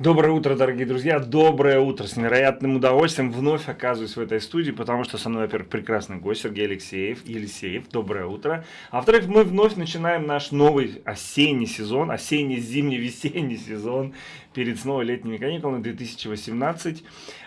Доброе утро, дорогие друзья, доброе утро. С невероятным удовольствием вновь оказываюсь в этой студии, потому что со мной, во-первых, прекрасный гость Сергей Алексеев. Елисеев, доброе утро. А во-вторых, мы вновь начинаем наш новый осенний сезон, осенне-зимний-весенний сезон перед снова летними каникулами 2018.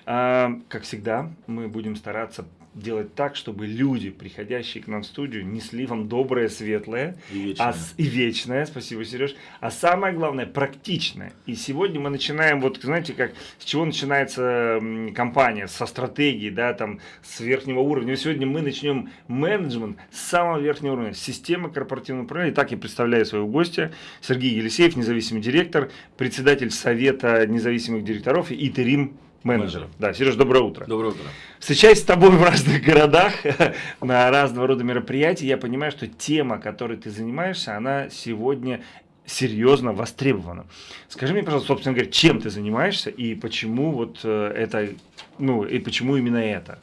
А, как всегда, мы будем стараться делать так, чтобы люди, приходящие к нам в студию, несли вам доброе, светлое и вечное. А, и вечное, спасибо, Сереж, а самое главное, практичное. И сегодня мы начинаем, вот знаете, как, с чего начинается компания, со стратегии, да, там, с верхнего уровня. И сегодня мы начнем менеджмент с самого верхнего уровня, системы корпоративного управления. Так я представляю своего гостя, Сергей Елисеев, независимый директор, председатель Совета независимых директоров и Итерим менеджеров. Да, Сереж, доброе утро. Доброе утро. Встречаясь с тобой в разных городах, на разного рода мероприятия, я понимаю, что тема, которой ты занимаешься, она сегодня серьезно востребована. Скажи мне, пожалуйста, собственно говоря, чем ты занимаешься и почему вот э, это, ну, и почему именно это?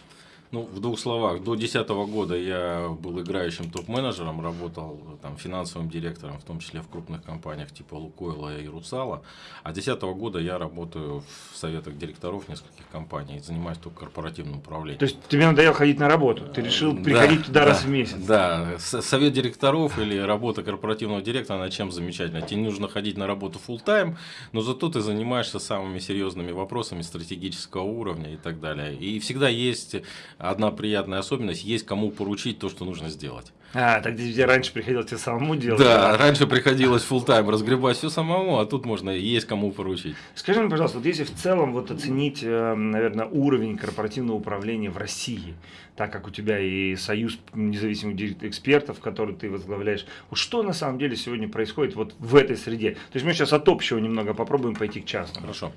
Ну, в двух словах, до 2010 года я был играющим топ-менеджером, работал там, финансовым директором, в том числе в крупных компаниях типа Лукойла и Русала. А с 2010 года я работаю в советах директоров нескольких компаний и занимаюсь только корпоративным управлением. То есть тебе надоело ходить на работу? Ты решил приходить да, туда да, раз в месяц? Да, совет директоров или работа корпоративного директора, она чем замечательна? Тебе нужно ходить на работу full time но зато ты занимаешься самыми серьезными вопросами стратегического уровня и так далее. И всегда есть одна приятная особенность, есть кому поручить то, что нужно сделать. А, так где раньше приходилось тебе самому делать? Да, да? раньше приходилось full тайм разгребать все самому, а тут можно есть кому поручить. Скажи мне, пожалуйста, вот если в целом вот оценить, э, наверное, уровень корпоративного управления в России, так как у тебя и союз независимых экспертов, который ты возглавляешь, вот что на самом деле сегодня происходит вот в этой среде? То есть мы сейчас от общего немного попробуем пойти к частному. Хорошо.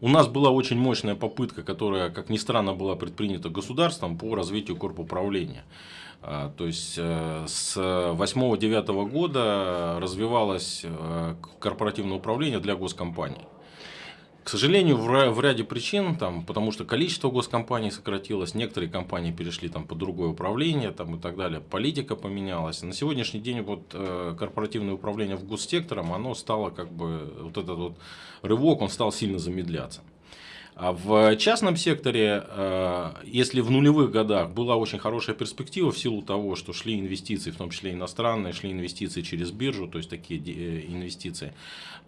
У нас была очень мощная попытка, которая, как ни странно, была предпринята государством по развитию корпуправления. А, то есть э, с 8-9 года развивалось э, корпоративное управление для госкомпаний. К сожалению, в ряде причин, там, потому что количество госкомпаний сократилось, некоторые компании перешли там, под другое управление там, и так далее, политика поменялась. На сегодняшний день вот, э, корпоративное управление в госсектором, оно стало как бы, вот этот вот рывок, он стал сильно замедляться. А в частном секторе, э, если в нулевых годах была очень хорошая перспектива в силу того, что шли инвестиции, в том числе иностранные, шли инвестиции через биржу, то есть такие э, инвестиции,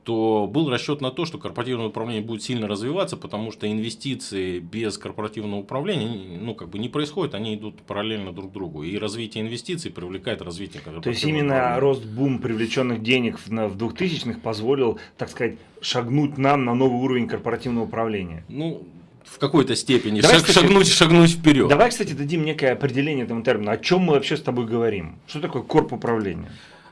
то был расчет на то, что корпоративное управление будет сильно развиваться, потому что инвестиции без корпоративного управления ну, как бы не происходят, они идут параллельно друг другу. И развитие инвестиций привлекает развитие корпоративного То есть именно рост бум привлеченных денег в 2000-х позволил, так сказать, шагнуть нам на новый уровень корпоративного управления? Ну, в какой-то степени Давай, шаг, кстати, шагнуть, шагнуть вперед. Давай, кстати, дадим некое определение этому термину. О чем мы вообще с тобой говорим? Что такое корп управление?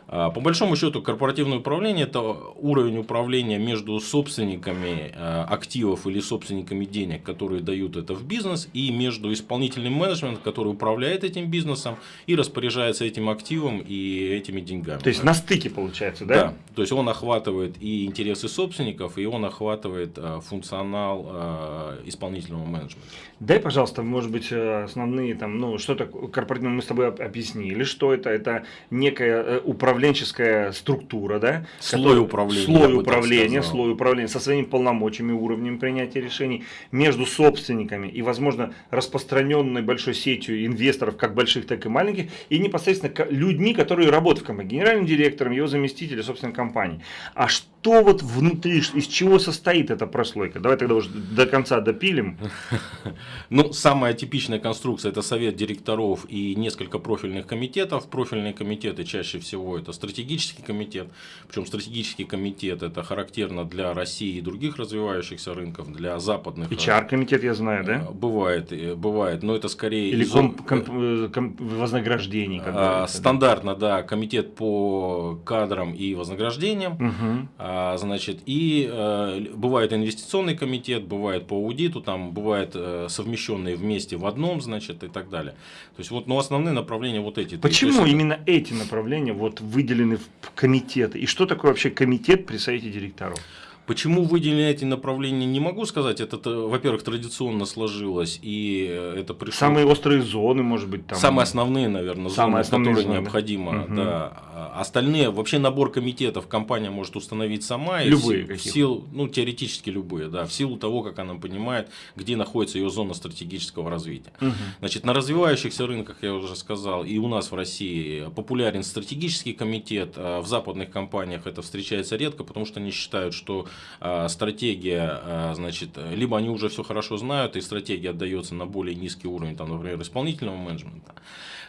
А, по большому счету, корпоративное управление – это уровень управления между собственниками а, активов или собственниками денег, которые дают это в бизнес, и между исполнительным менеджментом, который управляет этим бизнесом и распоряжается этим активом и этими деньгами. То есть на стыке получается, да? Да. То есть он охватывает и интересы собственников, и он охватывает а, функционал исполнительного менеджмента. Дай, пожалуйста, может быть, э, основные там, ну, что такое корпоративное мы с тобой объяснили, что это? Это некая э, управление управленческая структура, да? Слой управления. Слой управления, слой управления со своими полномочиями, уровнем принятия решений между собственниками и, возможно, распространенной большой сетью инвесторов, как больших, так и маленьких, и непосредственно людьми, которые работают в компании, генеральным директором, его заместителем, собственно, компании. А что вот внутри, из чего состоит эта прослойка? Давай тогда уже до конца допилим. Ну, самая типичная конструкция – это совет директоров и несколько профильных комитетов. Профильные комитеты чаще всего это стратегический комитет. Причем стратегический комитет это характерно для России и других развивающихся рынков, для западных. HR-комитет я знаю, да? Э, бывает, э, бывает, но это скорее... Или комп, комп, э, комп, вознаграждений. А, стандартно, да? да, комитет по кадрам и вознаграждениям. Угу. А, значит, и а, бывает инвестиционный комитет, бывает по аудиту, там бывает а, совмещенные вместе в одном, значит, и так далее. То есть вот, но основные направления вот эти. Почему есть, именно эти направления вот выделены в комитеты. И что такое вообще комитет при совете директоров? Почему выделены эти направления, не могу сказать. Это, во-первых, традиционно сложилось, и э, это пришло... Самые острые зоны, может быть, там... Самые основные, наверное, Самые зоны, основные которые зоны. необходимо. Угу. Да. А остальные, вообще набор комитетов компания может установить сама. Любые в, в силу, Ну, теоретически любые, да. В силу того, как она понимает, где находится ее зона стратегического развития. Угу. Значит, на развивающихся рынках, я уже сказал, и у нас в России популярен стратегический комитет. А в западных компаниях это встречается редко, потому что они считают, что а, стратегия, а, значит, либо они уже все хорошо знают, и стратегия отдается на более низкий уровень, там, например, исполнительного менеджмента.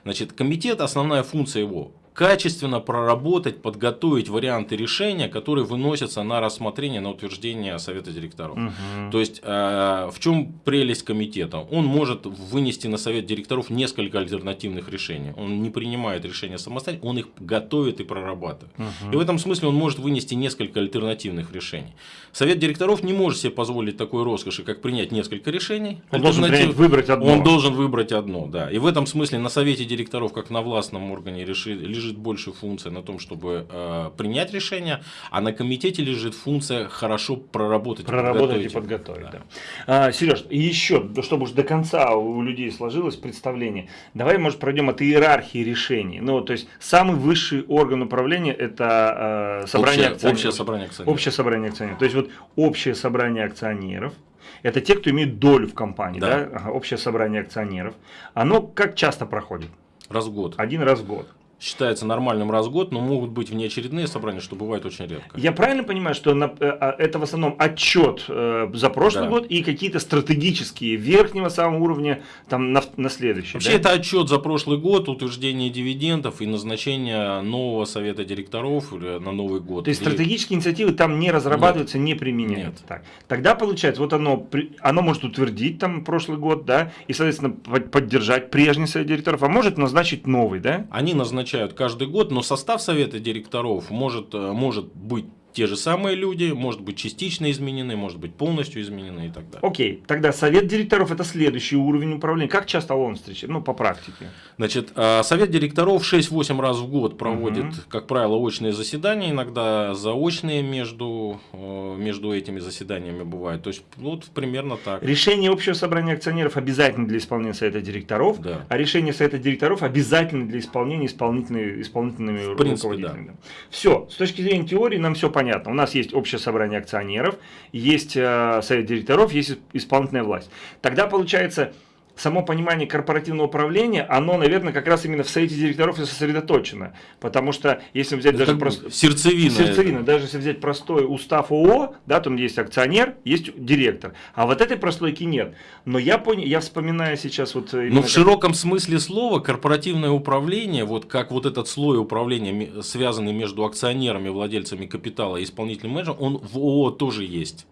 Значит, комитет, основная функция его качественно проработать, подготовить варианты решения, которые выносятся на рассмотрение, на утверждение Совета директоров. Угу. То есть, э, в чем прелесть комитета? Он может вынести на Совет директоров несколько альтернативных решений. Он не принимает решения самостоятельно, он их готовит и прорабатывает. Угу. И в этом смысле он может вынести несколько альтернативных решений. Совет директоров не может себе позволить такой роскоши, как принять несколько решений. Он должен принять, выбрать одно. Он должен выбрать одно, да. И в этом смысле на Совете директоров, как на властном органе, решит, лежит лежит больше функция на том, чтобы э, принять решение, а на комитете лежит функция хорошо проработать. Проработать и подготовить. Да. Да. А, Сереж, и еще, чтобы уж до конца у людей сложилось представление, давай, может, пройдем от иерархии решений. Ну, то есть, самый высший орган управления – это э, собрание общее, акционеров. Общее собрание акционеров. Общее собрание акционеров. То есть, вот общее собрание акционеров – это те, кто имеет долю в компании, да. Да? Ага, общее собрание акционеров. Оно как часто проходит? Раз в год. Один раз в год считается нормальным раз в год, но могут быть внеочередные собрания, что бывает очень редко. Я правильно понимаю, что на, э, а, это в основном отчет э, за прошлый да. год и какие-то стратегические верхнего самого уровня там, на, на следующий? Вообще да? это отчет за прошлый год, утверждение дивидендов и назначение нового совета директоров на Новый год. То есть и... стратегические инициативы там не разрабатываются, Нет. не применяются? Нет. Так. Тогда получается, вот оно, оно может утвердить там прошлый год, да, и, соответственно, поддержать прежний совет директоров, а может назначить новый, да? Они назначают назначают каждый год, но состав совета директоров может, э, может быть те же самые люди, может быть частично изменены, может быть полностью изменены и так далее. Окей, тогда совет директоров это следующий уровень управления. Как часто он встречается? Ну, по практике. Значит, а, совет директоров 6-8 раз в год проводит, угу. как правило, очные заседания, иногда заочные между, э, между этими заседаниями бывают. То есть, вот примерно так. Решение общего собрания акционеров обязательно для исполнения совета директоров, да. а решение совета директоров обязательно для исполнения исполнительными, исполнительными в принципе, руководителями. Да. Все, с точки зрения теории нам все понятно понятно. У нас есть общее собрание акционеров, есть э, совет директоров, есть исполнительная власть. Тогда получается само понимание корпоративного управления, оно, наверное, как раз именно в совете директоров и сосредоточено. Потому что, если взять это даже просто... Сердцевина. Сердцевина. Даже если взять простой устав ООО, да, там есть акционер, есть директор. А вот этой прослойки нет. Но я понял, я вспоминаю сейчас вот... Ну, в как... широком смысле слова, корпоративное управление, вот как вот этот слой управления, связанный между акционерами, владельцами капитала и исполнительным менеджером, он в ООО тоже есть.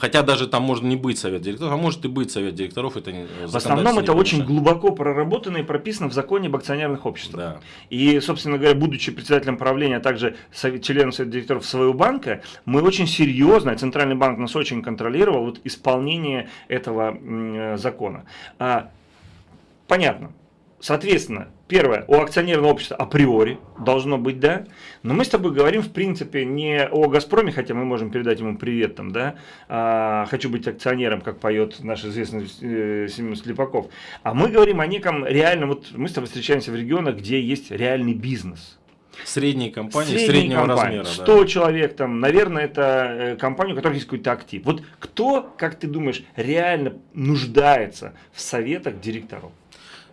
Хотя даже там может не быть совет директоров, а может и быть совет директоров. Это в основном это очень глубоко проработано и прописано в законе об акционерных обществах. Да. И, собственно говоря, будучи председателем правления, а также членом совета директоров своего банка, мы очень серьезно, Центральный банк нас очень контролировал вот, исполнение этого э, закона. А, понятно. Соответственно, первое, у акционерного общества априори должно быть, да, но мы с тобой говорим, в принципе, не о «Газпроме», хотя мы можем передать ему привет там, да, а, «Хочу быть акционером», как поет наш известный э, Семен Слепаков, а мы говорим о неком реальном, вот мы с тобой встречаемся в регионах, где есть реальный бизнес, Средние компании, Средние среднего компании. размера. 100 да. человек, там, наверное, это э, компания, у которой есть какой-то актив. Вот кто, как ты думаешь, реально нуждается в советах директоров?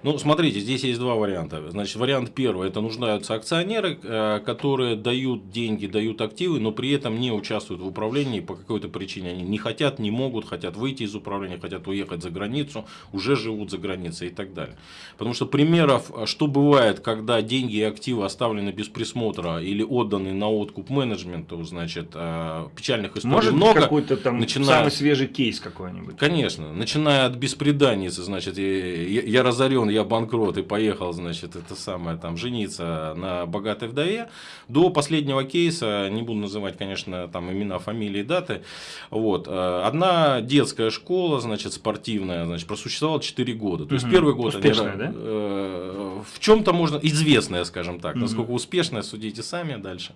Ну, смотрите, здесь есть два варианта. Значит, вариант первый, это нуждаются акционеры, э, которые дают деньги, дают активы, но при этом не участвуют в управлении по какой-то причине. Они не хотят, не могут, хотят выйти из управления, хотят уехать за границу, уже живут за границей и так далее. Потому что примеров, что бывает, когда деньги и активы оставлены без присмотра или отданы на откуп менеджменту, значит, э, печальных историй Может, много. какой-то там начиная... самый свежий кейс какой-нибудь? Конечно. Начиная от беспреданницы, значит, я, я разорен я банкрот и поехал, значит, это самое, там, жениться на богатой вдове, до последнего кейса, не буду называть, конечно, там имена, фамилии, даты, вот, э, одна детская школа, значит, спортивная, значит, просуществовала 4 года, то есть угу. первый год Успешная, они, да? э, в чем-то можно, известная, скажем так, насколько успешная, судите сами дальше.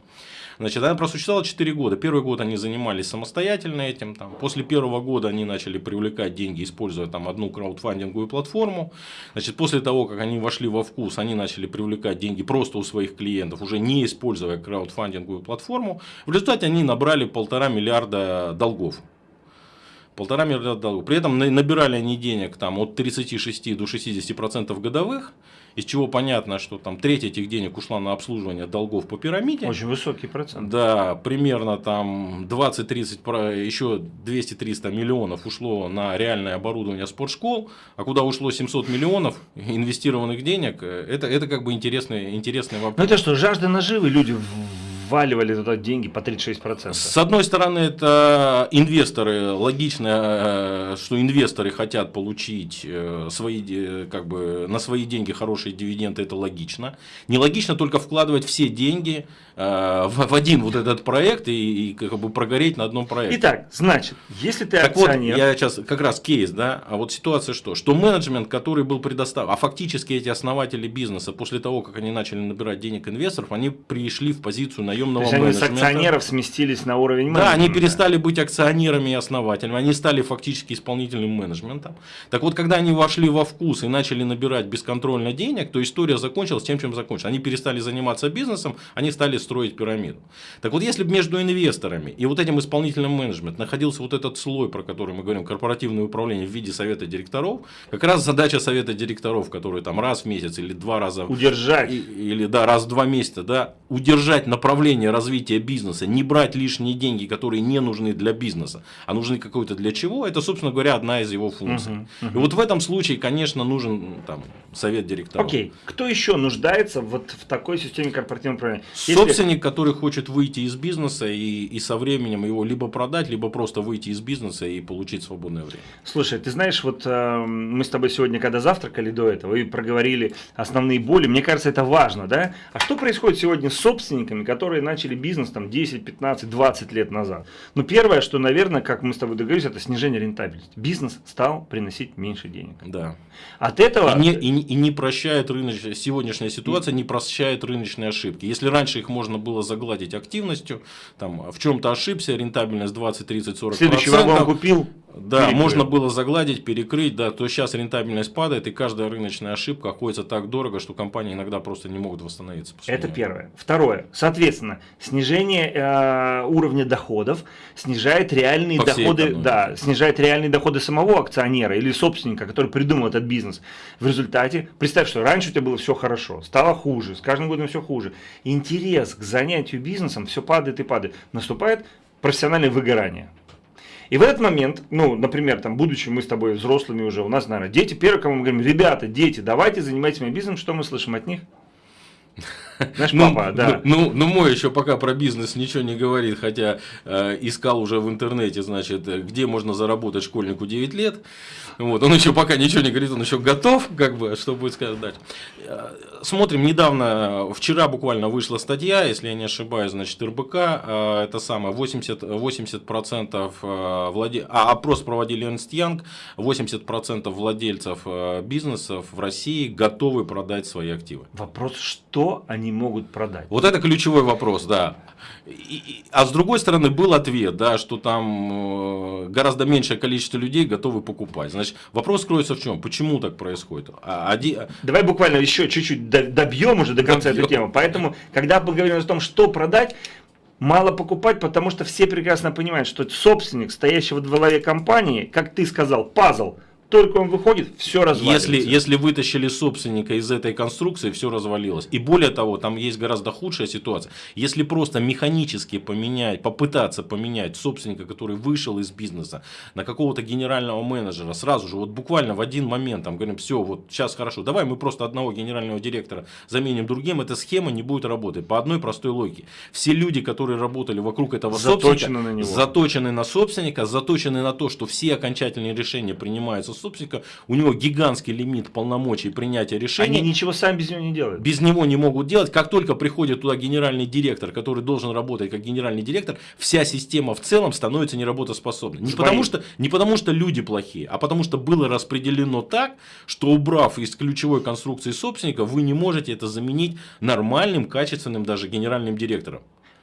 Значит, она просуществовала 4 года. Первый год они занимались самостоятельно этим. Там. После первого года они начали привлекать деньги, используя там, одну краудфандинговую платформу. Значит, после того, как они вошли во вкус, они начали привлекать деньги просто у своих клиентов, уже не используя краудфандинговую платформу. В результате они набрали полтора миллиарда долгов полтора миллиарда долгов. При этом набирали они денег там, от 36 до 60 процентов годовых из чего понятно, что там треть этих денег ушла на обслуживание долгов по пирамиде. Очень высокий процент. Да, примерно там 20-30, еще 200-300 миллионов ушло на реальное оборудование спортшкол, а куда ушло 700 миллионов инвестированных денег, это, это как бы интересный, интересный вопрос. Ну это что, жажда наживы люди вваливали туда деньги по 36%. С одной стороны, это инвесторы, логично, э, что инвесторы хотят получить э, свои, как бы, на свои деньги хорошие дивиденды, это логично. Нелогично только вкладывать все деньги э, в, один вот этот проект и, и как бы прогореть на одном проекте. Итак, значит, если ты так акционер... вот, я сейчас как раз кейс, да, а вот ситуация что? Что менеджмент, который был предоставлен, а фактически эти основатели бизнеса, после того, как они начали набирать денег инвесторов, они пришли в позицию наемного наемного То есть они с акционеров сместились на уровень менеджмента. Да, они перестали быть акционерами и основателями, они стали фактически исполнительным менеджментом. Так вот, когда они вошли во вкус и начали набирать бесконтрольно денег, то история закончилась тем, чем закончилась. Они перестали заниматься бизнесом, они стали строить пирамиду. Так вот, если бы между инвесторами и вот этим исполнительным менеджментом находился вот этот слой, про который мы говорим, корпоративное управление в виде совета директоров, как раз задача совета директоров, который там раз в месяц или два раза... Удержать. Или да, раз в два месяца, да, удержать направление развития бизнеса, не брать лишние деньги, которые не нужны для бизнеса, а нужны какой-то для чего, это, собственно говоря, одна из его функций. Uh -huh. И вот в этом случае, конечно, нужен там, совет директоров. Окей, okay. кто еще нуждается вот в такой системе корпоративного управления? Если... Собственник, который хочет выйти из бизнеса и, и со временем его либо продать, либо просто выйти из бизнеса и получить свободное время. Слушай, ты знаешь, вот э, мы с тобой сегодня, когда завтракали до этого, и проговорили основные боли, мне кажется, это важно, да? А что происходит сегодня с собственниками, которые начали начали бизнес там 10, 15, 20 лет назад. Ну, первое, что, наверное, как мы с тобой договорились, это снижение рентабельности. Бизнес стал приносить меньше денег. Да. От этого... И не, и, и не прощает рыночная, сегодняшняя ситуация не прощает рыночные ошибки. Если раньше их можно было загладить активностью, там, в чем-то ошибся, рентабельность 20, 30, 40 Следующий вагон купил, да, перекрыл. можно было загладить, перекрыть, да, то сейчас рентабельность падает, и каждая рыночная ошибка обходится так дорого, что компании иногда просто не могут восстановиться. Это первое. Второе. Соответственно, снижение э, уровня доходов снижает реальные По доходы, да, снижает реальные доходы самого акционера или собственника, который придумал этот бизнес. В результате, представь, что раньше у тебя было все хорошо, стало хуже, с каждым годом все хуже. Интерес к занятию бизнесом все падает и падает. Наступает профессиональное выгорание. И в этот момент, ну, например, там, будучи мы с тобой взрослыми уже, у нас, наверное, дети, первое, кому мы говорим, ребята, дети, давайте занимайтесь моим бизнесом, что мы слышим от них? Наш ну, папа, да. Ну, ну, ну, мой еще пока про бизнес ничего не говорит, хотя э, искал уже в интернете, значит, где можно заработать школьнику 9 лет. Вот, он еще пока ничего не говорит, он еще готов, как бы, что будет сказать дальше. Э, смотрим, недавно, вчера буквально вышла статья, если я не ошибаюсь, значит, РБК, э, это самое, 80%, 80% э, владе... а, опрос проводили Ernst Young, 80% владельцев э, бизнесов в России готовы продать свои активы. Вопрос, что они могут продать. Вот это ключевой вопрос, да. И, а с другой стороны был ответ, да, что там э, гораздо меньшее количество людей готовы покупать. Значит, вопрос кроется в чем? Почему так происходит? А, один... Давай буквально еще чуть-чуть добьем уже до конца добьем. эту тему. Поэтому, когда мы говорим о том, что продать, мало покупать, потому что все прекрасно понимают, что собственник, стоящий в главе компании, как ты сказал, пазл – только он выходит, все развалится. Если, если вытащили собственника из этой конструкции, все развалилось. И более того, там есть гораздо худшая ситуация. Если просто механически поменять, попытаться поменять собственника, который вышел из бизнеса, на какого-то генерального менеджера, сразу же, вот буквально в один момент, там говорим, все, вот сейчас хорошо, давай мы просто одного генерального директора заменим другим, эта схема не будет работать по одной простой логике. Все люди, которые работали вокруг этого заточены собственника, на него. заточены на собственника, заточены на то, что все окончательные решения принимаются собственника, у него гигантский лимит полномочий принятия решений. Они ничего сами без него не делают. Без него не могут делать. Как только приходит туда генеральный директор, который должен работать как генеральный директор, вся система в целом становится неработоспособной. Не потому, что, не потому что люди плохие, а потому что было распределено так, что убрав из ключевой конструкции собственника, вы не можете это заменить нормальным, качественным даже генеральным директором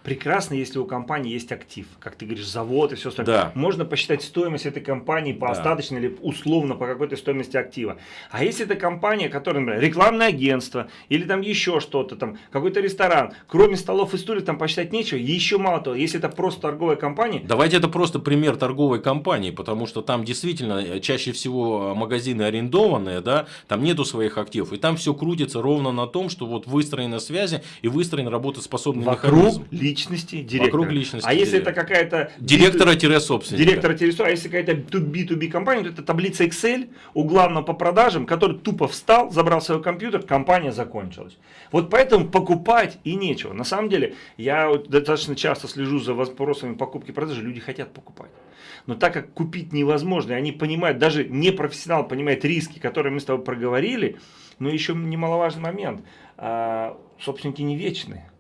прекрасно, если у компании есть актив, как ты говоришь, завод и все остальное. Да. Можно посчитать стоимость этой компании по да. остаточной или условно по какой-то стоимости актива. А если это компания, которая, например, рекламное агентство или там еще что-то, там какой-то ресторан, кроме столов и стульев там посчитать нечего, еще мало того, если это просто торговая компания. Давайте это просто пример торговой компании, потому что там действительно э, чаще всего магазины арендованные, да, там нету своих активов, и там все крутится ровно на том, что вот выстроены связи и выстроен работоспособный Вокруг механизм. Личности директора. Вокруг личности а если это какая-то... Директора-собственника. Директора-собственника. А если какая-то B2B компания, то это таблица Excel у главного по продажам, который тупо встал, забрал свой компьютер, компания закончилась. Вот поэтому покупать и нечего. На самом деле, я достаточно часто слежу за вопросами покупки и продажи, люди хотят покупать. Но так как купить невозможно, и они понимают, даже не профессионал понимает риски, которые мы с тобой проговорили, но еще немаловажный момент. А, собственники не вечные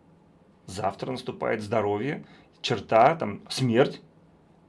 завтра наступает здоровье, черта, там, смерть.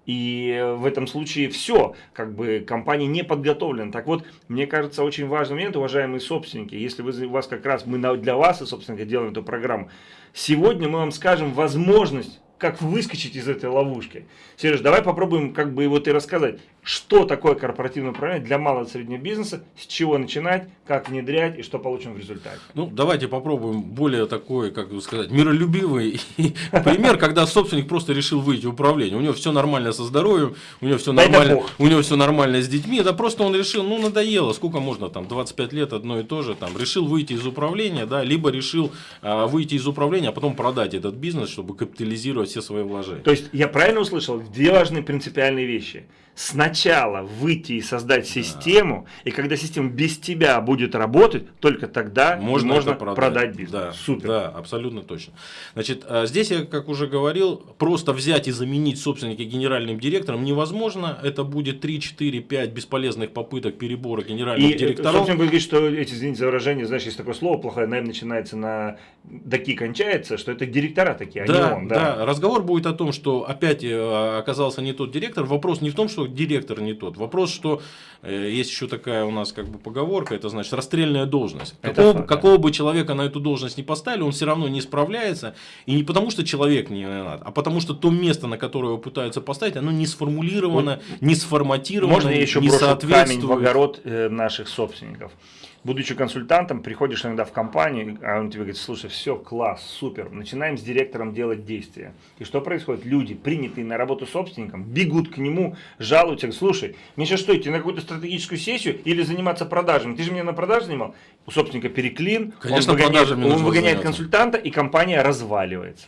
И в этом случае все, как бы компания не подготовлена. Так вот, мне кажется, очень важный момент, уважаемые собственники, если вы, у вас как раз, мы для вас, и собственно делаем эту программу, сегодня мы вам скажем возможность, как выскочить из этой ловушки. Сереж, давай попробуем как бы вот и рассказать, что такое корпоративное управление для малого и среднего бизнеса, с чего начинать, как внедрять и что получим в результате. Ну, давайте попробуем более такой, как бы сказать, миролюбивый пример, когда собственник просто решил выйти в управление. У него все нормально со здоровьем, у него все нормально, у него все нормально с детьми. Это просто он решил, ну, надоело, сколько можно там, 25 лет одно и то же, там, решил выйти из управления, да, либо решил а, выйти из управления, а потом продать этот бизнес, чтобы капитализировать все свои вложения. То есть, я правильно услышал, две важные принципиальные вещи – сначала выйти и создать систему, да. и когда система без тебя будет работать, только тогда можно, можно продать. продать бизнес. Да, Супер. Да, абсолютно точно. Значит, а здесь я, как уже говорил, просто взять и заменить собственника генеральным директором невозможно. Это будет 3, 4, 5 бесполезных попыток перебора генеральных и, э, директоров. Собственно, говорить, что эти, извините за выражение, знаешь, есть такое слово плохое, найм начинается на доки кончается, что это директора такие, да, а не он. Да. да, разговор будет о том, что опять э, оказался не тот директор. Вопрос не в том, что директор не тот. Вопрос, что э, есть еще такая у нас как бы поговорка, это значит расстрельная должность. Какого, факт, какого бы человека на эту должность не поставили, он все равно не справляется. И не потому, что человек не надо, а потому, что то место, на которое его пытаются поставить, оно не сформулировано, вот, не сформатировано, Можно я еще не брошу камень в огород э, наших собственников будучи консультантом, приходишь иногда в компанию, а он тебе говорит, слушай, все, класс, супер, начинаем с директором делать действия. И что происходит? Люди, принятые на работу собственником, бегут к нему, жалуются, слушай, мне сейчас что, идти на какую-то стратегическую сессию или заниматься продажами? Ты же меня на продаже занимал? У собственника переклин, Конечно, он выгоняет, он выгоняет консультанта, и компания разваливается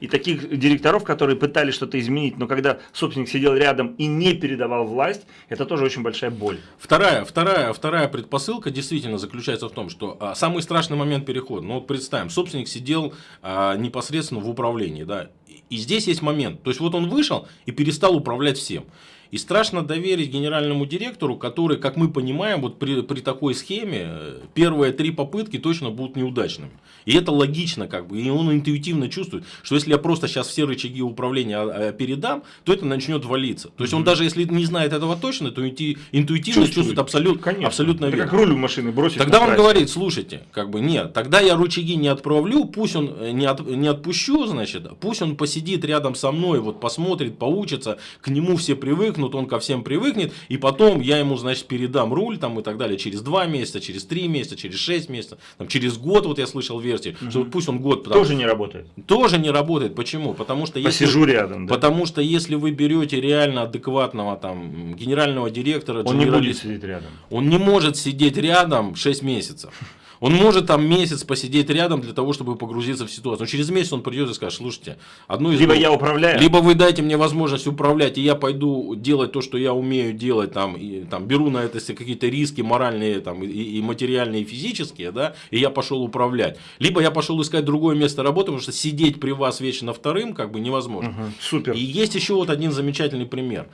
и таких директоров, которые пытались что-то изменить, но когда собственник сидел рядом и не передавал власть, это тоже очень большая боль. Вторая, вторая, вторая предпосылка действительно заключается в том, что а, самый страшный момент перехода, ну вот представим, собственник сидел а, непосредственно в управлении, да, и здесь есть момент, то есть вот он вышел и перестал управлять всем. И страшно доверить генеральному директору, который, как мы понимаем, вот при, при такой схеме э, первые три попытки точно будут неудачными. И это логично, как бы, и он интуитивно чувствует, что если я просто сейчас все рычаги управления а, а, передам, то это начнет валиться. То есть он даже если не знает этого точно, то интуитивно чувствует, чувствует абсолютно, Конечно. абсолютно верно. как руль в машины бросить. Тогда он говорит, слушайте, как бы нет, тогда я рычаги не отправлю, пусть он э, не, от, не отпущу, значит, пусть он посидит рядом со мной, вот посмотрит, поучится, к нему все привыкнут привыкнут, он ко всем привыкнет, и потом я ему, значит, передам руль там и так далее через 2 месяца, через 3 месяца, через 6 месяцев, там, через год, вот я слышал версию, угу. что пусть он год... Потому, тоже не работает. Тоже не работает. Почему? Потому что если... Посижу рядом, да? Потому что если вы берете реально адекватного там генерального директора... Он не будет сидеть рядом. Он не может сидеть рядом 6 месяцев. Он может там месяц посидеть рядом для того, чтобы погрузиться в ситуацию. Но через месяц он придет и скажет, слушайте, одну из Либо двух, я управляю. Либо вы дайте мне возможность управлять, и я пойду делать то, что я умею делать, там, и, там беру на это какие-то риски моральные, там, и, и материальные, и физические, да, и я пошел управлять. Либо я пошел искать другое место работы, потому что сидеть при вас вечно вторым, как бы невозможно. Угу, супер. И есть еще вот один замечательный пример.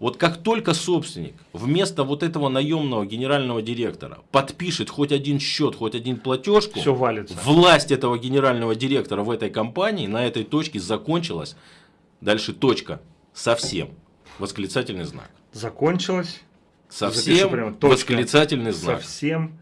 Вот как только собственник вместо вот этого наемного генерального директора подпишет хоть один счет, хоть один платежку, Все валится. власть этого генерального директора в этой компании на этой точке закончилась. Дальше точка. Совсем. Восклицательный знак. Закончилось. Запишу Совсем прямо, точка. восклицательный знак. Совсем.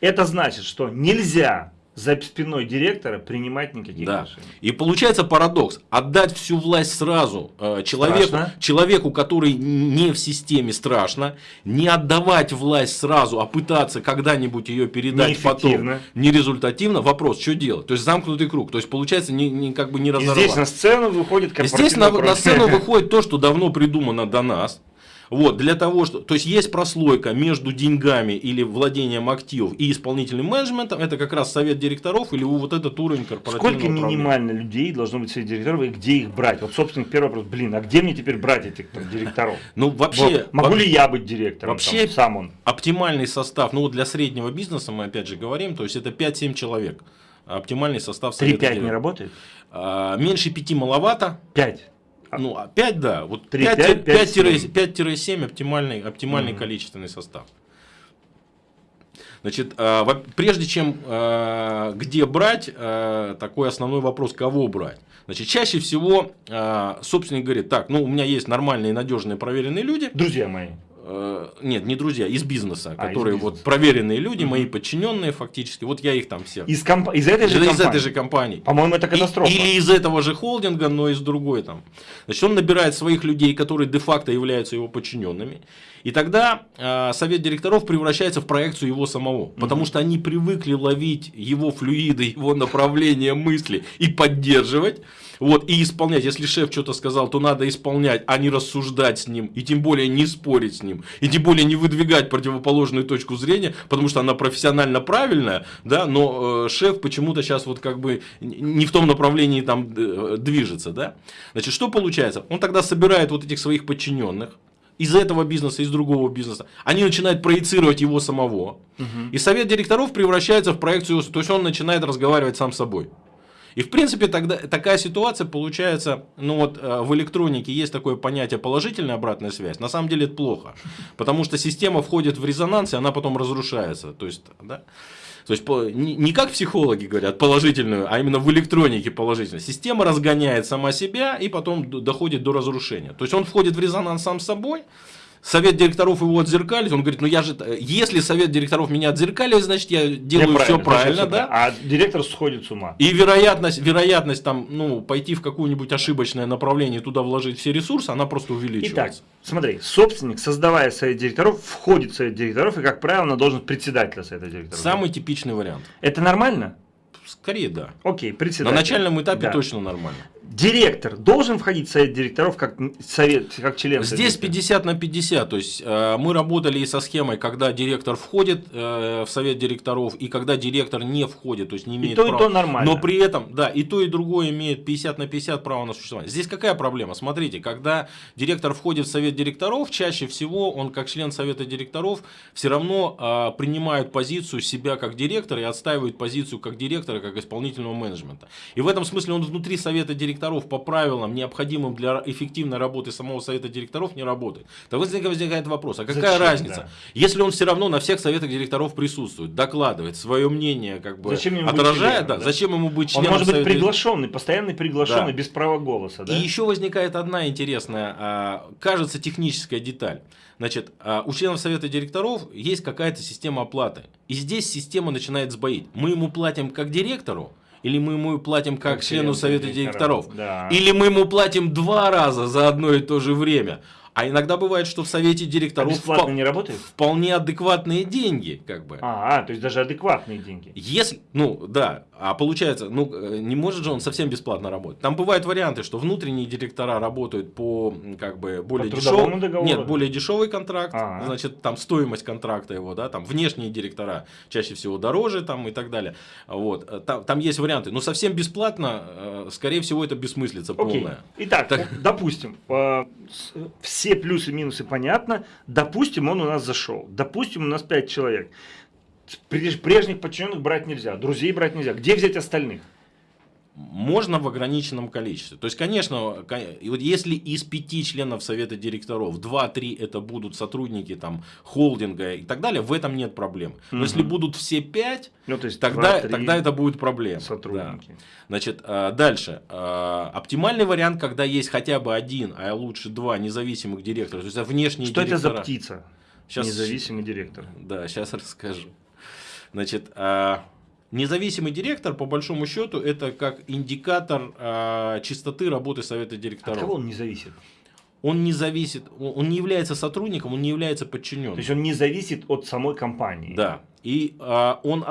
Это значит, что нельзя за спиной директора принимать никаких Да. решений. И получается парадокс. Отдать всю власть сразу э, человеку, Страшно. человеку, который не в системе, страшно. Не отдавать власть сразу, а пытаться когда-нибудь ее передать потом. Нерезультативно. Вопрос, что делать? То есть замкнутый круг. То есть получается не, не- как бы не И разорвать. здесь на сцену выходит Здесь на, на сцену выходит то, что давно придумано до нас. Вот, для того, что, то есть есть прослойка между деньгами или владением активов и исполнительным менеджментом, это как раз совет директоров или вот этот уровень корпоративного Сколько управления. минимально людей должно быть среди директоров и где их брать? Вот, собственно, первый вопрос. Блин, а где мне теперь брать этих там, директоров? Ну, вообще, Вот, могу ли я быть директором? вообще- там, сам он. оптимальный состав, ну вот для среднего бизнеса мы опять же говорим, то есть это 5-7 человек. Оптимальный состав совета 3-5 не работает? А, меньше 5 маловато, 5. Ну, а 5, да. Вот Три, 5, пять, пять, семь. 5-7 оптимальный, оптимальный Мгм. количественный состав. Значит, а, прежде чем а, где брать, такой основной вопрос, кого брать. Значит, чаще всего собственник говорит, так, ну у меня есть нормальные, надежные, проверенные люди. Друзья мои. Э, Нет, не друзья, из бизнеса, А, из которые бизнеса. вот проверенные люди, мои подчиненные фактически. Вот я их там всех. Из, комп... из этой же Из компании. этой же компании. По-моему, это И- катастрофа. или из этого же холдинга, но из другой там. Значит, он набирает своих людей, которые де-факто являются его подчиненными. И тогда э, совет директоров превращается в проекцию его самого. Потому что они привыкли ловить его флюиды, его направление мысли и поддерживать. Вот, и исполнять. Если шеф что-то сказал, то надо исполнять, а не рассуждать с ним. И тем более не спорить с ним. И тем более не выдвигать противоположную точку зрения, потому что она профессионально правильная, да, но э, шеф почему-то сейчас вот как бы не в том направлении там э, движется, да. Значит, что получается? Он тогда собирает вот этих своих подчиненных, из этого бизнеса, из другого бизнеса, они начинают проецировать его самого, Мгм. и совет директоров превращается в проекцию, то есть он начинает разговаривать сам с собой. И в принципе тогда такая ситуация получается, ну вот э, в электронике есть такое понятие положительная обратная связь. На самом деле это плохо, потому что система входит в резонанс и она потом разрушается. То есть, да? То есть не, как психологи говорят положительную, а именно в электронике положительную. Система разгоняет сама себя и потом доходит до разрушения. То есть он входит в резонанс сам с собой. Совет директоров его отзеркалит, он говорит, ну я же, если совет директоров меня отзеркалит, значит я делаю все правильно, да? А директор сходит с ума. И вероятность, вероятность там, ну, пойти в какое-нибудь ошибочное направление, туда вложить все ресурсы, она просто Итак, увеличивается. смотри, собственник, создавая совет директоров, входит в совет директоров и, как правило, на должность председателя совета директоров. Самый типичный вариант. Это нормально? Скорее да. Окей, На председатель. начальном этапе Да. точно нормально. Директор должен входить в совет директоров как совет, как член Здесь директоров? 50 на 50. То есть э, мы работали и со схемой, когда директор входит э, в совет директоров, и когда директор не входит, то есть не имеет то, и права. то нормально. Но при этом, да, и то, и другое имеет 50 на 50 право на существование. Здесь какая проблема? Смотрите, когда директор входит в совет директоров, чаще всего он как член совета директоров все равно а, принимает позицию себя как директора и отстаивает позицию как директора, как исполнительного менеджмента. И в этом смысле он внутри совета директоров по правилам, необходимым для эффективной работы самого совета директоров, не работает. То возникает, вопрос, а какая Зачем, разница? да. Если он все равно на всех советах директоров присутствует, докладывает, свое мнение как бы Зачем ему отражает, членом, да, да? зачем ему быть Он членом может быть совета приглашенный, постоянный приглашенный, Да. без права голоса, да? и еще возникает одна интересная, а, кажется, техническая деталь. Значит, а, у членов совета директоров есть какая-то система оплаты. И здесь система начинает сбоить. Мы ему платим как директору, или мы ему платим как, Как члену член совета директоров, директоров. да. Или мы ему платим два раза за одно и то же время. А иногда бывает, что в совете А директоров бесплатно впол- не работает? вполне адекватные деньги, как бы. А, а, то есть даже адекватные деньги. Если, ну да, а получается, ну э, не может же он совсем бесплатно работать. Там бывают варианты, что внутренние директора работают по как бы более дешевому, договору? нет, более дешевый контракт, А. значит там стоимость контракта его, да, там внешние директора чаще всего дороже там и так далее. Вот, Э, там, там есть варианты, но совсем бесплатно, э, скорее всего это бессмыслица Окей. полная. Итак, Так. допустим, с- все плюсы и минусы понятно. Допустим, он у нас зашел. Допустим, у нас 5 человек. Преж- Прежних подчиненных брать нельзя, друзей брать нельзя. Где взять остальных? Можно в ограниченном количестве. То есть, конечно, вот если из пяти членов совета директоров 2-3 это будут сотрудники там, холдинга и так далее, в этом нет проблем. Но угу. если будут все пять, ну, то есть тогда, тогда это будет проблема. Сотрудники. Да. Значит, а, дальше. А, оптимальный вариант, когда есть хотя бы один, а лучше два независимых директора. То есть внешние Что директора. это за птица? Сейчас, Независимый директор. Да, сейчас расскажу. Значит, а, Независимый директор, по большому счету, это как индикатор э, чистоты работы совета директоров. От кого он не зависит? Он не зависит, он не является сотрудником, он не является подчиненным. То есть он не зависит от самой компании. Да. И а, он,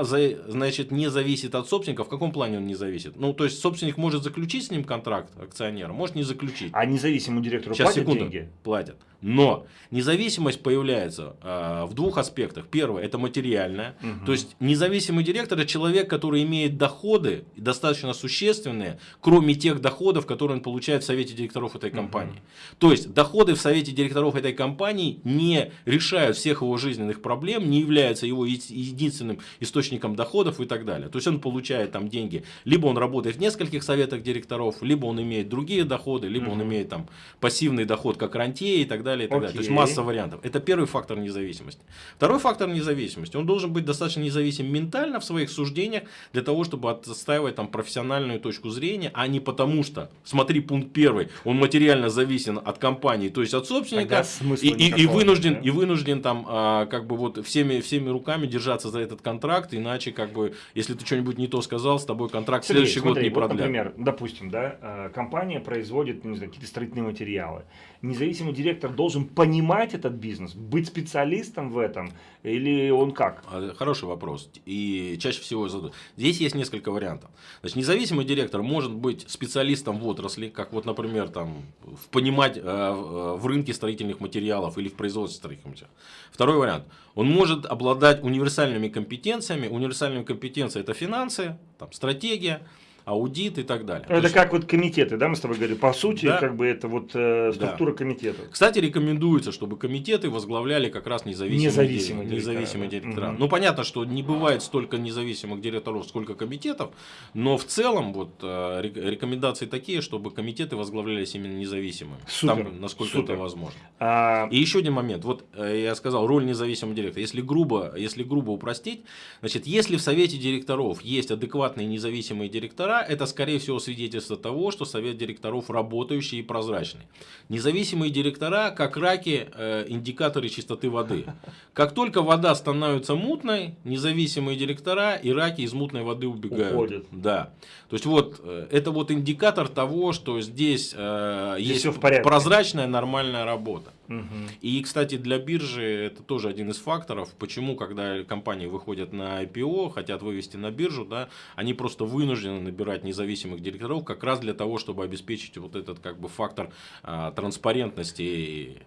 значит, не зависит от собственника. В каком плане он не зависит? Ну, то есть, собственник может заключить с ним контракт акционера, может не заключить. А независимому директору Сейчас, платят секунду, деньги? Платят. Но независимость появляется а, в двух аспектах. Первое – это материальная. Угу. То есть, независимый директор – это человек, который имеет доходы, достаточно существенные, кроме тех доходов, которые он получает в совете директоров этой компании. Угу. То есть, доходы в совете директоров этой компании не решают всех его жизненных проблем, не являются его единственным источником доходов и так далее. То есть он получает там деньги, либо он работает в нескольких советах директоров, либо он имеет другие доходы, либо угу. он имеет там пассивный доход как рантье и так далее. И так далее. То есть масса вариантов. Это первый фактор независимости. Второй фактор независимости. Он должен быть достаточно независим ментально в своих суждениях для того, чтобы отстаивать там профессиональную точку зрения, а не потому что, смотри пункт первый, он материально зависен от компании, то есть от собственника, и, и, и вынужден, да? и вынужден там а, как бы вот всеми, всеми руками держать держаться за этот контракт, иначе, как бы, если ты что-нибудь не то сказал, с тобой контракт Сергей, следующий смотри, год не вот, продлят. Например, допустим, да, э, компания производит знаю, какие-то строительные материалы. Независимый директор должен понимать этот бизнес, быть специалистом в этом, или он как? А, хороший вопрос. И чаще всего задают. Здесь есть несколько вариантов. Значит, независимый директор может быть специалистом в отрасли, как вот, например, там, в понимать э, э, в рынке строительных материалов или в производстве строительных материалов. Второй вариант. Он может обладать универсальными компетенциями. Универсальные компетенции это финансы, там, стратегия, аудит и так далее. Это есть... как вот комитеты, да, мы с тобой говорили. По сути, да. как бы это вот э, структура да. комитета. Кстати, рекомендуется, чтобы комитеты возглавляли как раз независимые, независимые, директора. независимые директора. Угу. Ну, понятно, что не бывает столько независимых директоров, сколько комитетов, но в целом вот э, рекомендации такие, чтобы комитеты возглавлялись именно независимыми. Супер. Там, насколько Супер. это возможно. А... И еще один момент. Вот э, я сказал, роль независимого директора. Если грубо, если грубо упростить, значит, если в совете директоров есть адекватные независимые директора, директора, это скорее всего свидетельство того, что совет директоров работающий и прозрачный. Независимые директора, как раки, э, индикаторы чистоты воды. Как только вода становится мутной, независимые директора и раки из мутной воды убегают. Уходят. Да. То есть вот э, это вот индикатор того, что здесь, э, здесь есть прозрачная нормальная работа. Угу. И, кстати, для биржи это тоже один из факторов, почему, когда компании выходят на IPO, хотят вывести на биржу, да, они просто вынуждены набирать независимых директоров как раз для того, чтобы обеспечить вот этот как бы фактор а, транспарентности.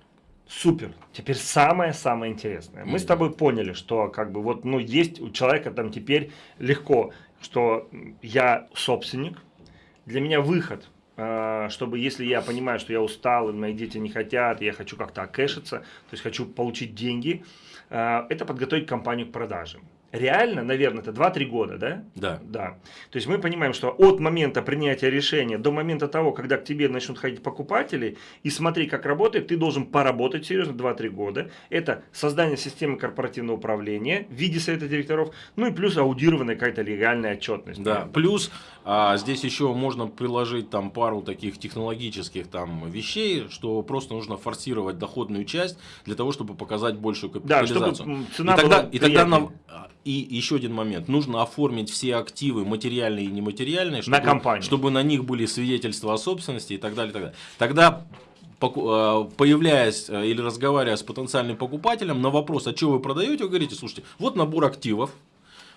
Супер. Теперь самое-самое интересное. Мы с тобой поняли, что как бы вот, ну, есть у человека там теперь легко, что я собственник, для меня выход – чтобы если я понимаю, что я устал, мои дети не хотят, я хочу как-то окэшиться, то есть хочу получить деньги, а, это подготовить компанию к продажам реально, наверное, это 2-3 года, да? Да. Да. То есть мы понимаем, что от момента принятия решения до момента того, когда к тебе начнут ходить покупатели, и смотри, как работает, ты должен поработать серьезно 2-3 года. Это создание системы корпоративного управления в виде совета директоров, ну и плюс аудированная какая-то легальная отчетность. Да, да. плюс а, здесь еще можно приложить там пару таких технологических там вещей, что просто нужно форсировать доходную часть для того, чтобы показать большую капитализацию. Да, чтобы цена и тогда, и тогда на, и еще один момент. Нужно оформить все активы, материальные и нематериальные, чтобы на, компанию. чтобы на них были свидетельства о собственности и так далее. И так далее. Тогда э, появляясь э, или разговаривая с потенциальным покупателем на вопрос, а что вы продаете, вы говорите, слушайте, вот набор активов,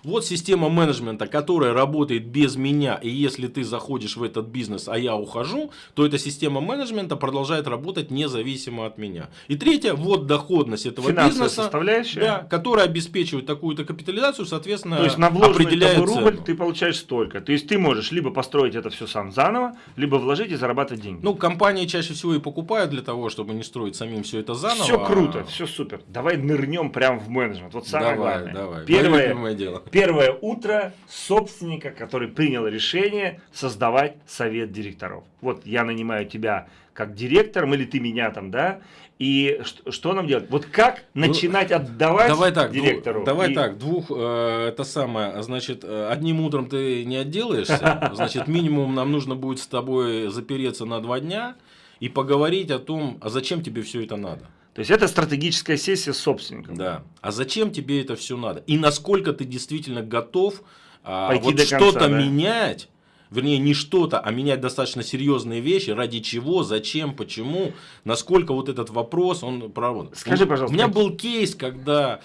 вот система менеджмента, которая работает без меня, и если ты заходишь в этот бизнес, а я ухожу, то эта система менеджмента продолжает работать независимо от меня. И третье, вот доходность этого Финансовая бизнеса, составляющая. Да, которая обеспечивает такую-то капитализацию, соответственно, То есть на вложенный рубль ты получаешь столько. То есть ты можешь либо построить это все сам заново, либо вложить и зарабатывать деньги. Ну, компании чаще всего и покупают для того, чтобы не строить самим все это заново. Все круто, а... все супер. Давай нырнем прямо в менеджмент. Вот самое давай, главное. Давай, Первое, дело. Первое утро собственника, который принял решение создавать совет директоров. Вот я нанимаю тебя как директором, или ты меня там, да, и что, что нам делать? Вот как ну, начинать отдавать давай так, директору? Давай и... так, двух, э, это самое, значит, одним утром ты не отделаешься, значит, минимум нам нужно будет с тобой запереться на два дня и поговорить о том, а зачем тебе все это надо. То есть это стратегическая сессия с собственником. Да. А зачем тебе это все надо? И насколько ты действительно готов а, вот что-то да? менять, вернее не что-то, а менять достаточно серьезные вещи, ради чего, зачем, почему, насколько вот этот вопрос он проработан. Скажи, пожалуйста. У меня был кейс, когда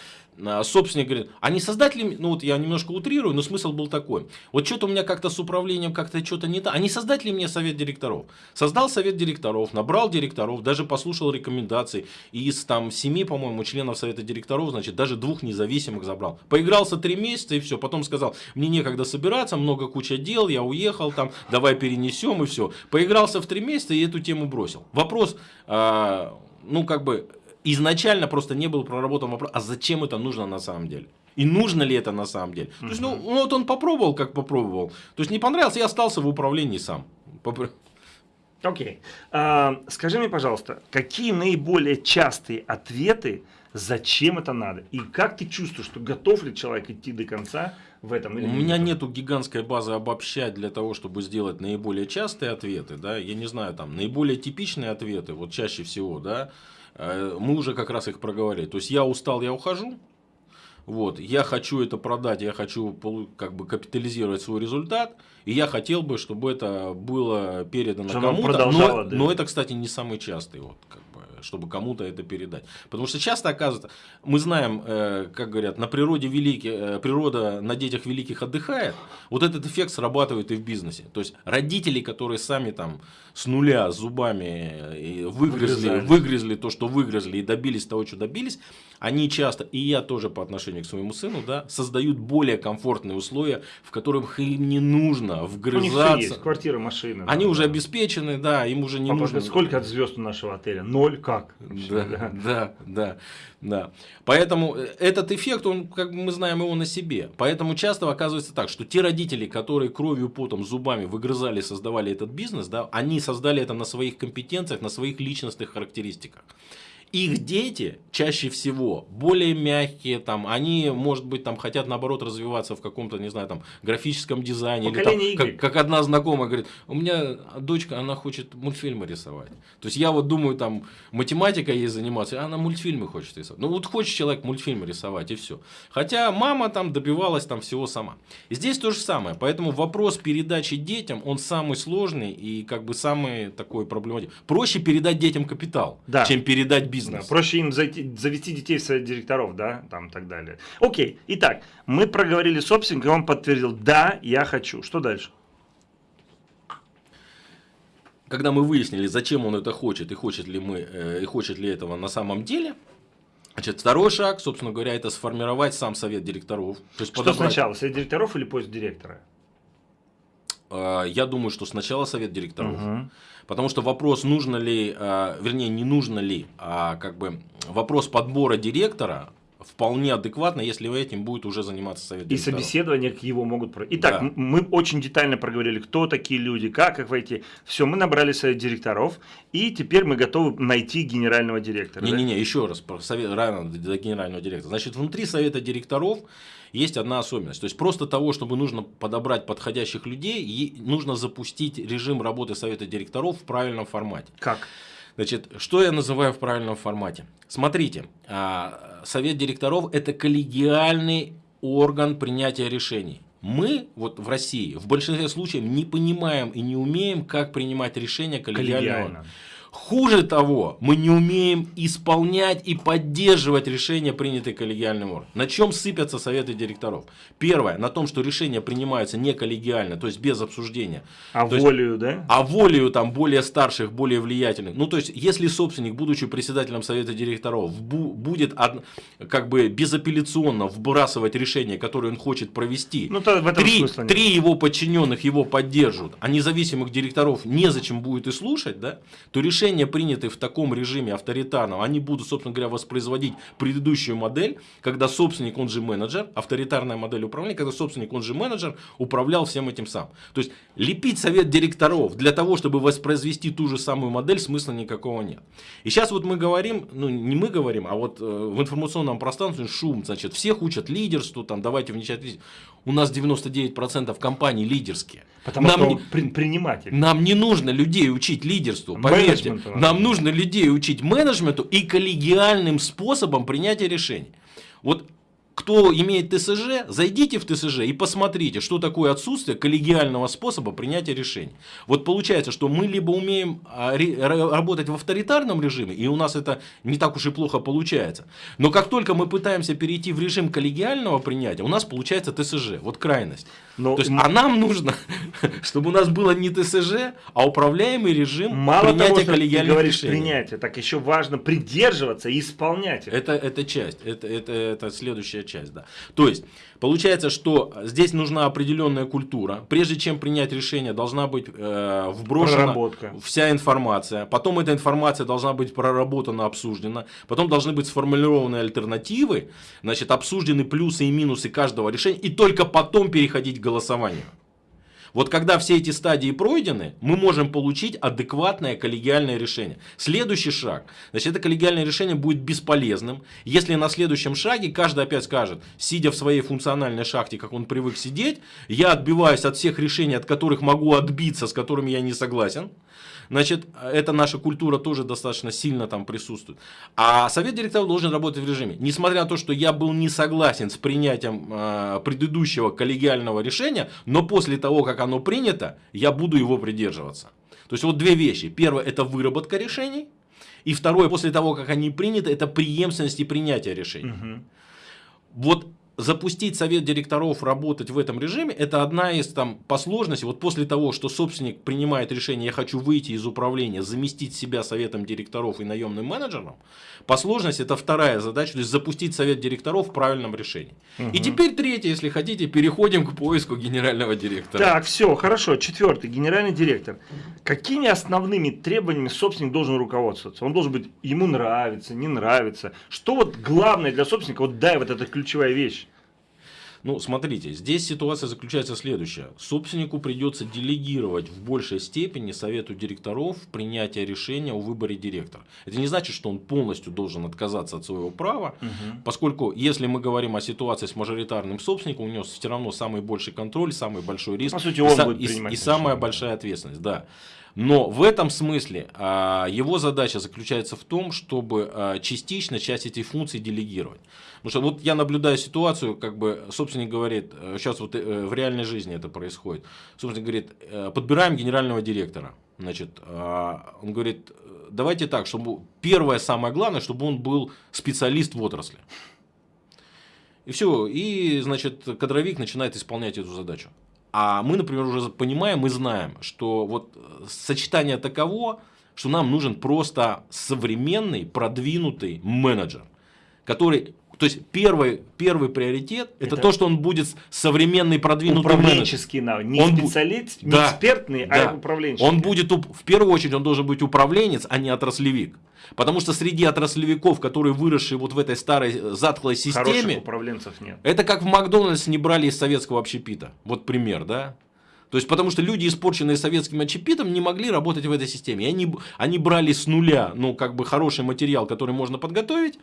собственник говорит, а не создатели, ну вот я немножко утрирую, но смысл был такой. Вот что-то у меня как-то с управлением как-то что-то не так. А не создать ли мне совет директоров? Создал совет директоров, набрал директоров, даже послушал рекомендации. И из там семи, по-моему, членов совета директоров, значит, даже двух независимых забрал. Поигрался три месяца и все. Потом сказал, мне некогда собираться, много куча дел, я уехал там, давай перенесем и все. Поигрался в три месяца и эту тему бросил. Вопрос, а, ну как бы изначально просто не был проработан вопрос, а зачем это нужно на самом деле? И нужно ли это на самом деле? То есть, ну, ну, вот он попробовал, как попробовал. То есть, не понравился, я остался в управлении сам. Окей. Okay. А, скажи мне, пожалуйста, какие наиболее частые ответы, зачем это надо? И как ты чувствуешь, что готов ли человек идти до конца в этом? Или У меня нет гигантской базы обобщать для того, чтобы сделать наиболее частые ответы. Да? Я не знаю, там, наиболее типичные ответы, вот чаще всего, да, мы уже как раз их проговорили. То есть я устал, я ухожу. Вот, я хочу это продать, я хочу как бы капитализировать свой результат, и я хотел бы, чтобы это было передано кому-то. Но, да. но это, кстати, не самый частый вот, как чтобы кому-то это передать. Потому что часто оказывается, мы знаем, э, как говорят, на природе великий, э, природа на детях великих отдыхает. Вот этот эффект срабатывает и в бизнесе. То есть родители, которые сами там с нуля зубами э, выгрызли, выгрызли то, что выгрызли и добились того, что добились, они часто, и я тоже по отношению к своему сыну, да, создают более комфортные условия, в которых им не нужно вгрызаться. У них есть квартира, машина. Они да, уже да. обеспечены, да, им уже не Папа, нужно. Сколько от звезд у нашего отеля? Ноль как? Да, да, да, да. Поэтому э, этот эффект, он, как мы знаем его на себе. Поэтому часто оказывается так, что те родители, которые кровью, потом, зубами выгрызали, создавали этот бизнес, да, они создали это на своих компетенциях, на своих личностных характеристиках их дети чаще всего более мягкие, там, они, может быть, там, хотят наоборот развиваться в каком-то, не знаю, там, графическом дизайне. Поколение или, там, как, как одна знакомая говорит, у меня дочка, она хочет мультфильмы рисовать. То есть я вот думаю, там, математика ей заниматься, она мультфильмы хочет рисовать. Ну вот хочет человек мультфильмы рисовать и все. Хотя мама там добивалась там всего сама. И здесь то же самое. Поэтому вопрос передачи детям, он самый сложный и как бы самый такой проблематичный. Проще передать детям капитал, да. чем передать бизнес. Да, проще им зайти, завести детей в совет директоров, да, там и так далее. Окей, итак, мы проговорили собственника, и он подтвердил, да, я хочу. Что дальше? Когда мы выяснили, зачем он это хочет, и хочет ли, мы, э, и хочет ли этого на самом деле, Значит, второй шаг, собственно говоря, это сформировать сам совет директоров. То есть Что подобрать... сначала, совет директоров или пост директора? А, я думаю, что сначала совет директоров. Угу. Потому что вопрос, нужно ли, а, вернее, не нужно ли, а как бы вопрос подбора директора вполне адекватно, если этим будет уже заниматься совет И собеседования к его могут... Итак, да. мы очень детально проговорили, кто такие люди, как их войти. Все, мы набрали совет директоров, и теперь мы готовы найти генерального директора. Не-не-не, да? еще раз, про совет, рано до генерального директора. Значит, внутри совета директоров есть одна особенность. То есть, просто того, чтобы нужно подобрать подходящих людей, нужно запустить режим работы совета директоров в правильном формате. Как? Значит, что я называю в правильном формате? Смотрите, а, совет директоров – это коллегиальный орган принятия решений. Мы вот в России в большинстве случаев не понимаем и не умеем, как принимать решения коллегиально. коллегиально. Хуже того, мы не умеем исполнять и поддерживать решения, принятые коллегиальным органом. На чем сыпятся советы директоров? Первое, на том, что решения принимаются не коллегиально, то есть без обсуждения. А то волею, есть, да? А волею там более старших, более влиятельных. Ну, то есть, если собственник, будучи председателем совета директоров, будет как бы безапелляционно вбрасывать решение, которое он хочет провести, ну, то в этом три, три его подчиненных его поддержат, а независимых директоров незачем будет и слушать, да, то решение решения, принятые в таком режиме авторитарном, они будут, собственно говоря, воспроизводить предыдущую модель, когда собственник, он же менеджер, авторитарная модель управления, когда собственник, он же менеджер, управлял всем этим сам. То есть лепить совет директоров для того, чтобы воспроизвести ту же самую модель, смысла никакого нет. И сейчас вот мы говорим, ну не мы говорим, а вот э, в информационном пространстве шум, значит, всех учат лидерству, там, давайте вничать. У нас 99% компаний лидерские. Потому нам что не, при, предприниматель. Нам не нужно людей учить лидерству, поверьте. Нам нужно людей учить менеджменту и коллегиальным способом принятия решений. Вот кто имеет ТСЖ, зайдите в ТСЖ и посмотрите, что такое отсутствие коллегиального способа принятия решений. Вот получается, что мы либо умеем а, работать в авторитарном режиме, и у нас это не так уж и плохо получается. Но как только мы пытаемся перейти в режим коллегиального принятия, у нас получается ТСЖ, вот крайность. Но, То есть, а нам нужно, чтобы у нас было не ТСЖ, а управляемый режим Мало принятия того, что коллегиальных ты говоришь решений. принятие, так еще важно придерживаться и исполнять Это, это часть, это, это, это следующая часть, да. То есть, получается, что здесь нужна определенная культура. Прежде чем принять решение, должна быть э, вброшена вся информация. Потом эта информация должна быть проработана, обсуждена. Потом должны быть сформулированы альтернативы, значит, обсуждены плюсы и минусы каждого решения. И только потом переходить к голосованию. Вот когда все эти стадии пройдены, мы можем получить адекватное коллегиальное решение. Следующий шаг. Значит, это коллегиальное решение будет бесполезным, если на следующем шаге каждый опять скажет, сидя в своей функциональной шахте, как он привык сидеть, я отбиваюсь от всех решений, от которых могу отбиться, с которыми я не согласен. Значит, эта наша культура тоже достаточно сильно там присутствует. А совет директоров должен работать в режиме. Несмотря на то, что я был не согласен с принятием э, предыдущего коллегиального решения, но после того, как оно принято, я буду его придерживаться. То есть вот две вещи. Первое это выработка решений. И второе, после того, как они приняты, это преемственность и принятие решений. Угу. Вот запустить совет директоров работать в этом режиме, это одна из там по сложности, вот после того, что собственник принимает решение, я хочу выйти из управления, заместить себя советом директоров и наемным менеджером, по сложности это вторая задача, то есть запустить совет директоров в правильном решении. Угу. И теперь третье, если хотите, переходим к поиску генерального директора. Так, все, хорошо, четвертый, генеральный директор. Какими основными требованиями собственник должен руководствоваться? Он должен быть, ему нравится, не нравится. Что вот главное для собственника, вот дай вот эта ключевая вещь. Ну, смотрите, здесь ситуация заключается следующая. Собственнику придется делегировать в большей степени совету директоров принятие решения о выборе директора. Это не значит, что он полностью должен отказаться от своего права, угу. поскольку если мы говорим о ситуации с мажоритарным собственником, у него все равно самый больший контроль, самый большой риск По сути, он и, будет и, и самая большая ответственность. Да. Но в этом смысле а, его задача заключается в том, чтобы а, частично часть этих функций делегировать. Потому что вот я наблюдаю ситуацию, как бы собственник говорит, сейчас э, вот э, в реальной жизни это происходит. Собственник говорит, э, подбираем генерального директора. Значит, а, он говорит, давайте так, чтобы первое самое главное, чтобы он был специалист в отрасли. И все, и, значит, кадровик начинает исполнять эту задачу. А мы, например, уже понимаем и знаем, что вот э, сочетание таково, что нам нужен просто современный, продвинутый менеджер, который то есть первый, первый приоритет это, это то, что он будет современный продвинутый управленческий навык. Не он специалист, не да, экспертный, а да. а управленческий. Он будет, в первую очередь, он должен быть управленец, а не отраслевик. Потому что среди отраслевиков, которые выросшие вот в этой старой э, затхлой системе, Хороших управленцев нет. Это как в Макдональдс не брали из советского общепита. Вот пример, да? То есть, потому что люди, испорченные советским общепитом, не могли работать в этой системе. И они, они брали с нуля, ну, как бы хороший материал, который можно подготовить,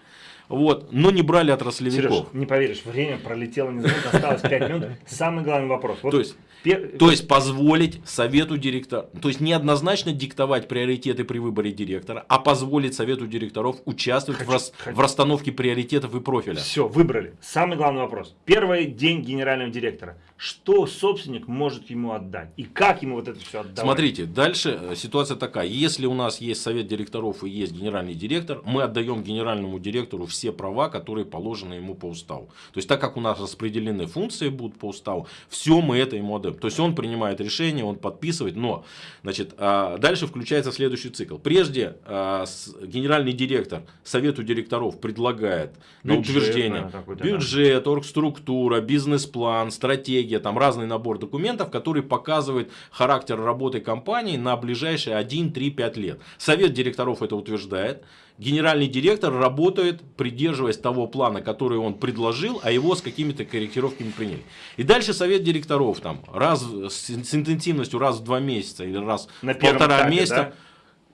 вот, но не брали отраслевиков. Сереж, не поверишь, время пролетело незаметно, осталось 5 минут. Самый главный вопрос. Вот то, есть, пер... то есть, позволить совету директора, то есть, неоднозначно диктовать приоритеты при выборе директора, а позволить совету директоров участвовать хочу, в, рас... хочу. в расстановке приоритетов и профиля. Все, выбрали. Самый главный вопрос. Первый день генерального директора. Что собственник может ему отдать? И как ему вот это все отдавать? Смотрите, дальше э, ситуация такая. Если у нас есть совет директоров и есть генеральный директор, мы отдаем генеральному директору все права, которые положены ему по уставу. То есть, так как у нас распределены функции будут по уставу, все мы это ему отдаем. То есть он принимает решение, он подписывает, но значит, а, дальше включается следующий цикл. Прежде а, генеральный директор совету директоров предлагает на утверждение бюджет, оргструктура, бизнес-план, стратегия, там разный набор документов, который показывает характер работы компании на ближайшие 1, 3, 5 лет. Совет директоров это утверждает генеральный директор работает, придерживаясь того плана, который он предложил, а его с какими-то корректировками приняли. И дальше совет директоров там раз с, интенсивностью раз в два месяца или раз На в полтора этапе, месяца. Да?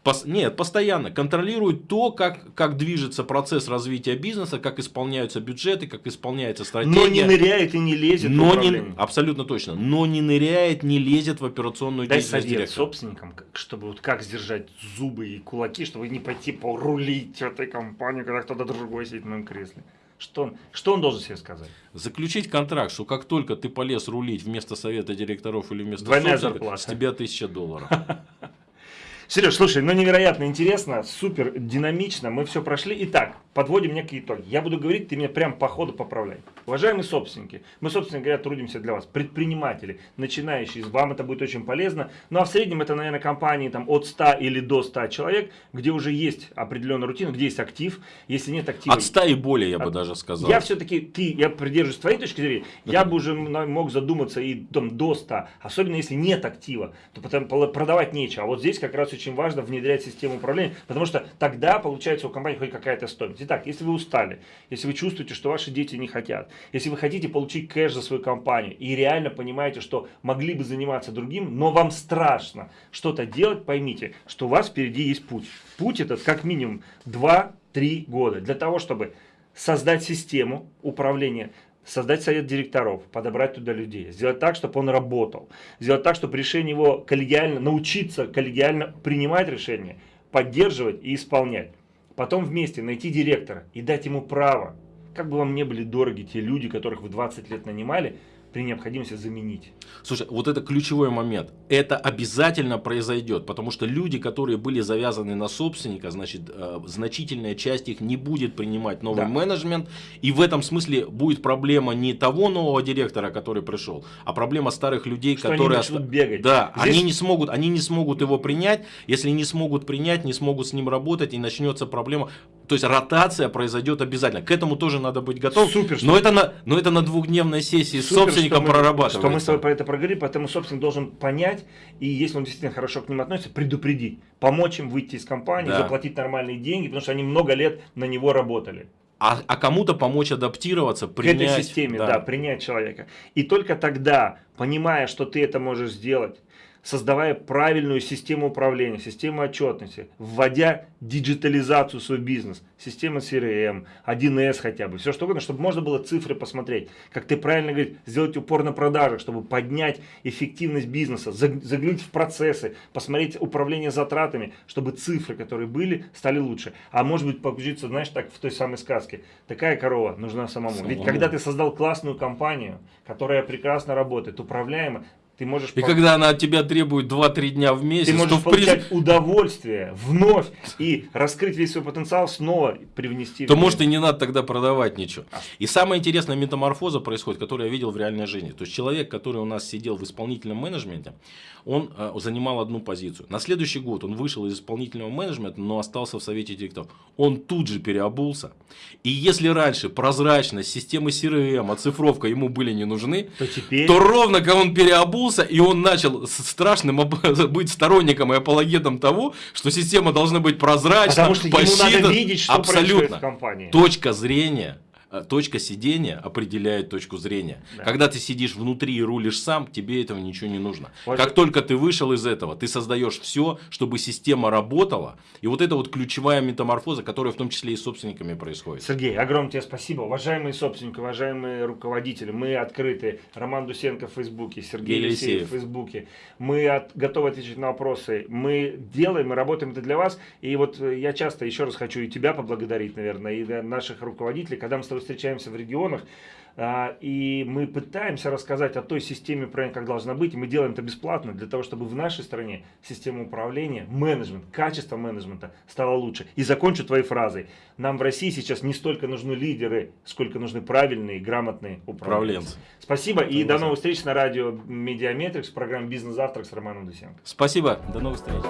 Пос, нет, постоянно контролирует то, как, как движется процесс развития бизнеса, как исполняются бюджеты, как исполняется стратегия. Но не ныряет и не лезет но не, Абсолютно точно. Но не ныряет, не лезет в операционную Дай деятельность совет директора. собственникам, чтобы вот как сдержать зубы и кулаки, чтобы не пойти порулить этой компании, когда кто-то другой сидит в моем кресле. Что он, что он должен себе сказать? Заключить контракт, что как только ты полез рулить вместо совета директоров или вместо Двойная зарплата. с тебя тысяча долларов. Сереж, слушай, ну невероятно интересно, супер динамично, мы все прошли. Итак, подводим некие итоги. Я буду говорить, ты меня прям по ходу поправляй. Уважаемые собственники, мы, собственно говоря, трудимся для вас. Предприниматели, начинающие, вам это будет очень полезно. Ну а в среднем это, наверное, компании там, от 100 или до 100 человек, где уже есть определенная рутина, где есть актив. Если нет актива... От 100 и более, я от... бы даже сказал. Я все-таки, ты, я придерживаюсь твоей точки зрения, я бы уже мог задуматься и там, до 100. Особенно если нет актива, то потом продавать нечего. А вот здесь как раз очень важно внедрять систему управления, потому что тогда получается у компании хоть какая-то стоимость. Итак, если вы устали, если вы чувствуете, что ваши дети не хотят, если вы хотите получить кэш за свою компанию и реально понимаете, что могли бы заниматься другим, но вам страшно что-то делать, поймите, что у вас впереди есть путь. Путь этот как минимум 2-3 года для того, чтобы создать систему управления, создать совет директоров, подобрать туда людей, сделать так, чтобы он работал, сделать так, чтобы решение его коллегиально, научиться коллегиально принимать решения, поддерживать и исполнять. Потом вместе найти директора и дать ему право, как бы вам не были дороги те люди, которых вы 20 лет нанимали, при необходимости заменить. Слушай, вот это ключевой момент. Это обязательно произойдет, потому что люди, которые были завязаны на собственника, значит, э, значительная часть их не будет принимать новый да. менеджмент. И в этом смысле будет проблема не того нового директора, который пришел, а проблема старых людей, что которые... Они бегать. Да, Здесь... они, не смогут, они не смогут его принять. Если не смогут принять, не смогут с ним работать, и начнется проблема. То есть ротация произойдет обязательно. К этому тоже надо быть готовым. Супер, но, это на, но это на двухдневной сессии Супер, собственником что прорабатывается. Что мы с тобой про это проговорили, поэтому собственник должен понять, и если он действительно хорошо к ним относится, предупредить. Помочь им выйти из компании, да. заплатить нормальные деньги, потому что они много лет на него работали. А, а кому-то помочь адаптироваться, принять. К этой системе, да. да, принять человека. И только тогда, понимая, что ты это можешь сделать, создавая правильную систему управления, систему отчетности, вводя диджитализацию в свой бизнес, система CRM, 1С хотя бы, все что угодно, чтобы можно было цифры посмотреть. Как ты правильно говоришь, сделать упор на продажах, чтобы поднять эффективность бизнеса, заглянуть в процессы, посмотреть управление затратами, чтобы цифры, которые были, стали лучше. А может быть погрузиться, знаешь, так в той самой сказке. Такая корова нужна самому. самому. Ведь когда ты создал классную компанию, которая прекрасно работает, управляема, ты можешь... И когда она от тебя требует 2-3 дня в месяц, ты можешь то получать приз... удовольствие вновь и раскрыть весь свой потенциал, снова привнести. То может и не надо тогда продавать ничего. А. И самая интересная метаморфоза происходит, которую я видел в реальной жизни. То есть человек, который у нас сидел в исполнительном менеджменте, он э, занимал одну позицию. На следующий год он вышел из исполнительного менеджмента, но остался в совете директоров. Он тут же переобулся. И если раньше прозрачность, системы CRM, оцифровка ему были не нужны, то, теперь... то ровно когда он переобулся, проснулся, и он начал страшным быть сторонником и апологетом того, что система должна быть прозрачна, Потому что посчитан... ему надо видеть, что абсолютно. в компании. Точка зрения точка сидения определяет точку зрения. Да. Когда ты сидишь внутри и рулишь сам, тебе этого ничего не нужно. Вот как только ты вышел из этого, ты создаешь все, чтобы система работала. И вот это вот ключевая метаморфоза, которая в том числе и с собственниками происходит. Сергей, огромное тебе спасибо. Уважаемые собственники, уважаемые руководители, мы открыты. Роман Дусенко в Фейсбуке, Сергей Елисеев в Фейсбуке. Мы от, готовы отвечать на вопросы. Мы делаем, мы работаем это для вас. И вот э, я часто еще раз хочу и тебя поблагодарить, наверное, и наших руководителей, когда мы с тобой встречаемся в регионах, А, и мы пытаемся рассказать о той системе управления, как должна быть, и мы делаем это бесплатно, для того, чтобы в нашей стране система управления, менеджмент, качество менеджмента стало лучше. И закончу твоей фразой. Нам в России сейчас не столько нужны лидеры, сколько нужны правильные, грамотные управленцы. Спасибо и до новых встреч на радио MediaMetrics в программе «Бизнес-завтрак» с Романом Дусенко. Спасибо, до новых встреч.